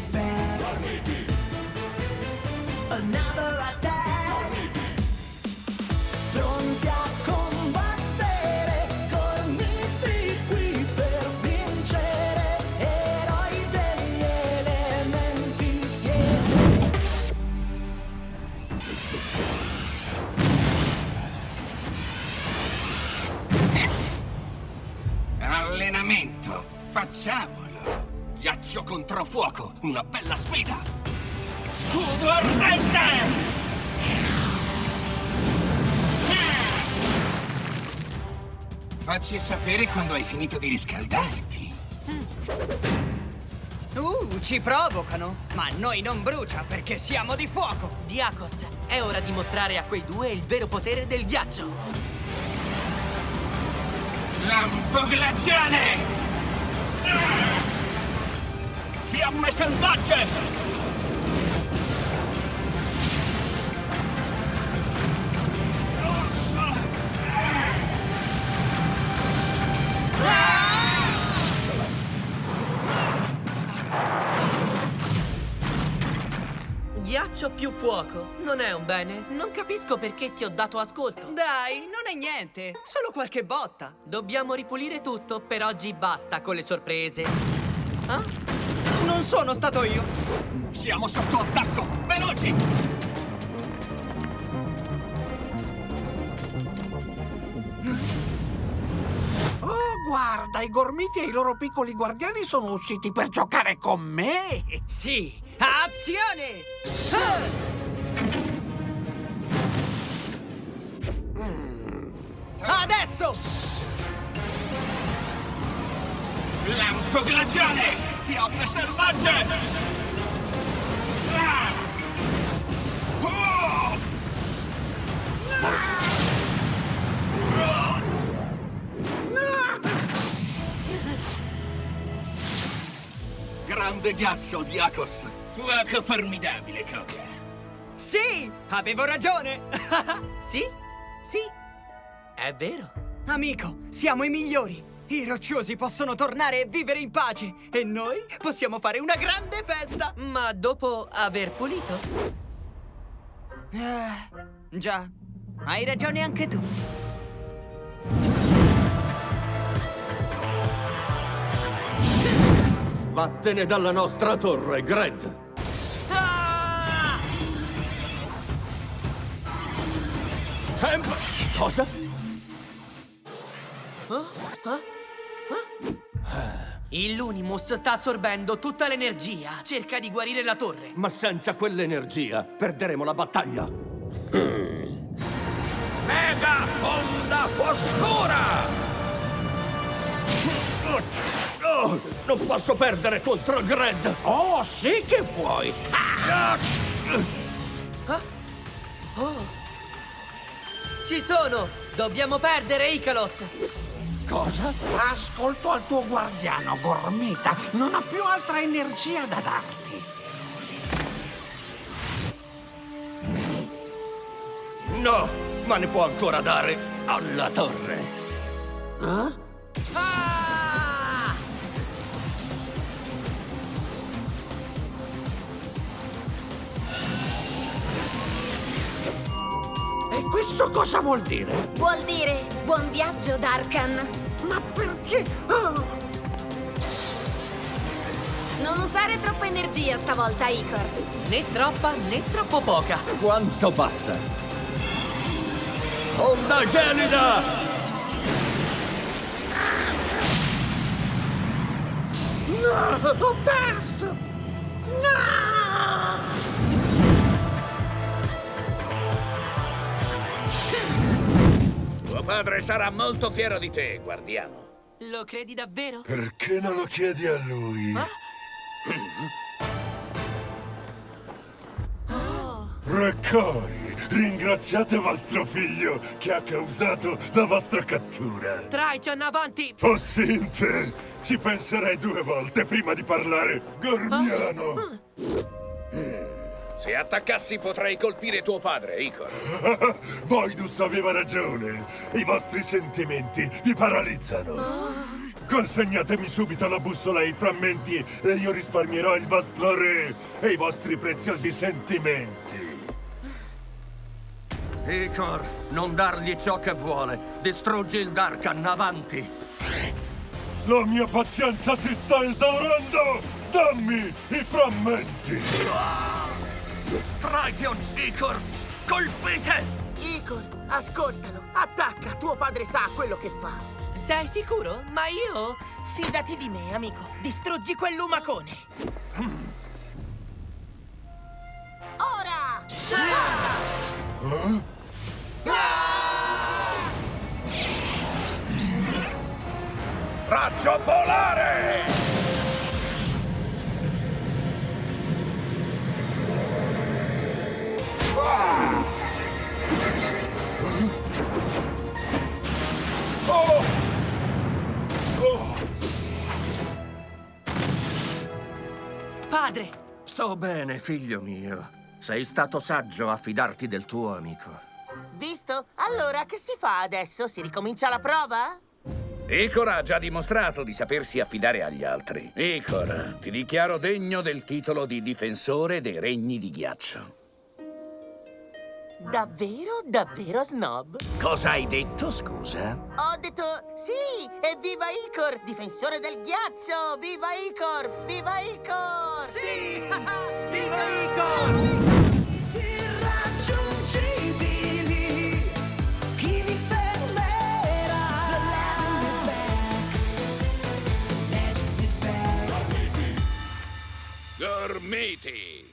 is back. Another attack. Pronti a combattere, gormiti qui per vincere. Eroi degli elementi siete. Allenamento, facciamolo. Ghiaccio contro fuoco, una bella sfida. Scudo ardente! Facci sapere quando hai finito di riscaldarti. Uh, ci provocano. Ma noi non brucia perché siamo di fuoco. Diakos, è ora di mostrare a quei due il vero potere del ghiaccio. Lampo glaciale! Fiamme selvagge! Ghiaccio più fuoco. Non è un bene? Non capisco perché ti ho dato ascolto. Dai, non è niente. Solo qualche botta. Dobbiamo ripulire tutto, per oggi basta con le sorprese. Ah? Non sono stato io. Siamo sotto attacco! Veloci! Oh, guarda, i gormiti e i loro piccoli guardiani sono usciti per giocare con me! Sì, azione! Ah! Adesso! Lampo glaciale! Fiamme selvagge! Grande ghiaccio, Diakos! Fuoco formidabile, Koga! Sì, avevo ragione. Sì? Sì. È vero. Amico, siamo i migliori. I rocciosi possono tornare e vivere in pace. E noi possiamo fare una grande festa. Ma dopo aver pulito? Ah, già, hai ragione anche tu. Vattene dalla nostra torre, Gred! Ah! Temp... Cosa? Il Lunimus sta assorbendo tutta l'energia. Cerca di guarire la torre. Ma senza quell'energia perderemo la battaglia. Mega onda oscura! Oh, non posso perdere contro Gred! Oh, sì che puoi! Ci sono! Dobbiamo perdere Icalos! Cosa? Ascolto al tuo guardiano, Gormita. Non ha più altra energia da darti. No, ma ne può ancora dare alla torre. Eh? Ah! Questo cosa vuol dire? Vuol dire buon viaggio, Darkan. Ma perché? Oh, Non usare troppa energia stavolta, Icor. Né troppa né troppo poca. Quanto basta? Onda gelida! no, ho perso! No! Padre sarà molto fiero di te, guardiano. Lo credi davvero? Perché non lo chiedi a lui? Raccori, ringraziate vostro figlio che ha causato la vostra cattura. Triton, avanti! Fossinte, ci penserei due volte prima di parlare gormiano. Se attaccassi potrei colpire tuo padre, Icor. Voidus aveva ragione. I vostri sentimenti vi paralizzano. Consegnatemi subito la bussola e i frammenti e io risparmierò il vostro re e i vostri preziosi sentimenti. Icor, non dargli ciò che vuole. Distruggi il Darkan, avanti. La mia pazienza si sta esaurendo! Dammi i frammenti! Triton, Icor, colpite! Icor, ascoltalo. Attacca, tuo padre sa quello che fa. Sei sicuro? Ma io... Fidati di me, amico. Distruggi quel lumacone. Padre! Sto bene, figlio mio. Sei stato saggio a fidarti del tuo amico. Visto? Allora, che si fa adesso? Si ricomincia la prova? Icor ha già dimostrato di sapersi affidare agli altri. Icor, ti dichiaro degno del titolo di difensore dei regni di ghiaccio. Davvero, davvero snob? Cosa hai detto, scusa? Ho detto sì, e viva Icor, difensore del ghiaccio! Viva Icor! Viva Icor! Sì! Viva Icor!